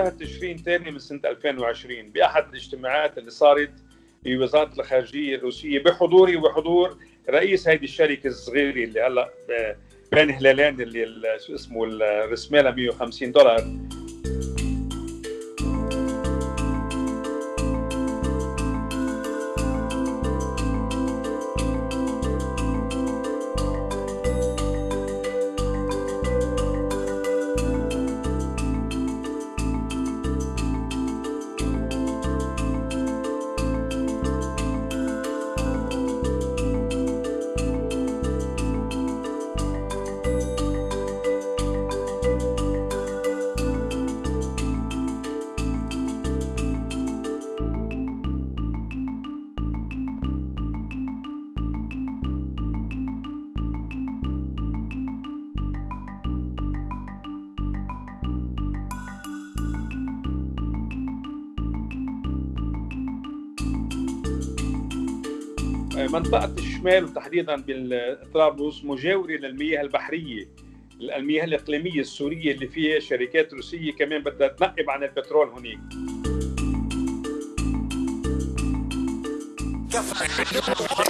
شاهد تشرين ثاني من سنة 2020 بأحد الاجتماعات اللي صارت في وزارة الخارجية الروسية بحضوري وبحضور رئيس هذه الشركة الصغيرة اللي هلا بين هلالين اللي شو اسمه رسمها 150 دولار. منطقة الشمال وتحديدا بالطرابلس مجاورة للمياه البحرية. المياه الإقليمية السورية اللي فيها شركات روسية كمان بدها تنقب عن البترول هناك.